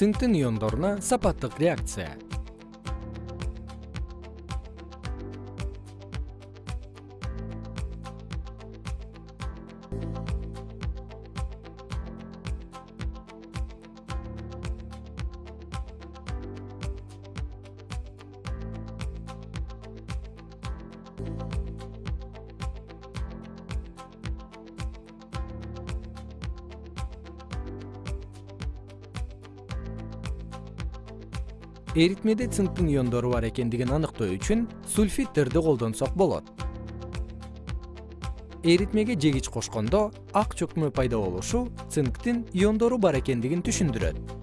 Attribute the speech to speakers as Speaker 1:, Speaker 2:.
Speaker 1: цинктин иондоруна сапаттык реакция эритмеде цинктин иондору бар экендигин аныктоо үчүн сульфидтерди колдонсок болот. Эритмеге жегич кошкондо ак чөкмө пайда болушу цинктин иондору бар экендигин түшүндүрөт